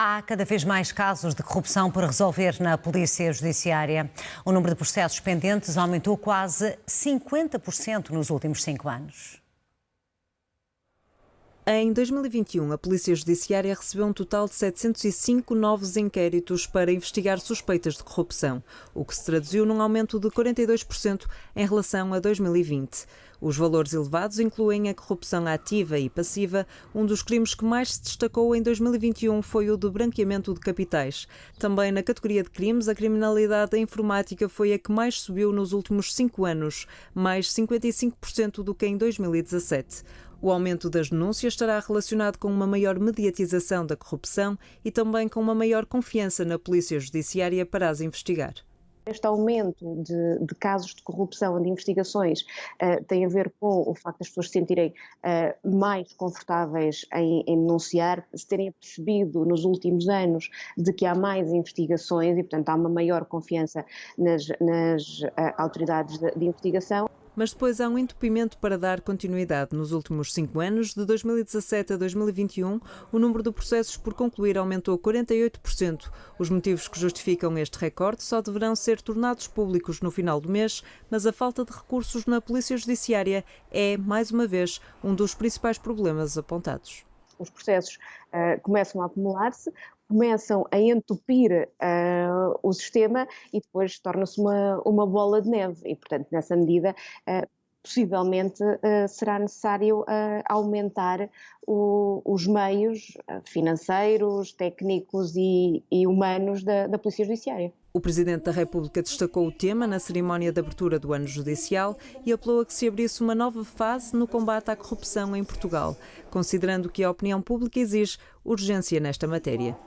Há cada vez mais casos de corrupção por resolver na Polícia Judiciária. O número de processos pendentes aumentou quase 50% nos últimos cinco anos. Em 2021, a Polícia Judiciária recebeu um total de 705 novos inquéritos para investigar suspeitas de corrupção, o que se traduziu num aumento de 42% em relação a 2020. Os valores elevados incluem a corrupção ativa e passiva. Um dos crimes que mais se destacou em 2021 foi o de branqueamento de capitais. Também na categoria de crimes, a criminalidade informática foi a que mais subiu nos últimos cinco anos, mais 55% do que em 2017. O aumento das denúncias estará relacionado com uma maior mediatização da corrupção e também com uma maior confiança na Polícia Judiciária para as investigar. Este aumento de, de, casos de corrupção, de investigações, uh, tem a ver com o facto das pessoas se sentirem uh, mais confortáveis em, em, denunciar, se terem percebido nos últimos anos de que há mais investigações e, portanto, há uma maior confiança nas, nas uh, autoridades de, de investigação mas depois há um entupimento para dar continuidade. Nos últimos cinco anos, de 2017 a 2021, o número de processos por concluir aumentou 48%. Os motivos que justificam este recorde só deverão ser tornados públicos no final do mês, mas a falta de recursos na Polícia Judiciária é, mais uma vez, um dos principais problemas apontados os processos uh, começam a acumular-se, começam a entupir uh, o sistema e depois torna-se uma, uma bola de neve. E, portanto, nessa medida, uh, possivelmente uh, será necessário aumentar o, os meios financeiros, técnicos e, e humanos da, da Polícia Judiciária. O Presidente da República destacou o tema na cerimónia de abertura do ano judicial e apelou a que se abrisse uma nova fase no combate à corrupção em Portugal, considerando que a opinião pública exige urgência nesta matéria.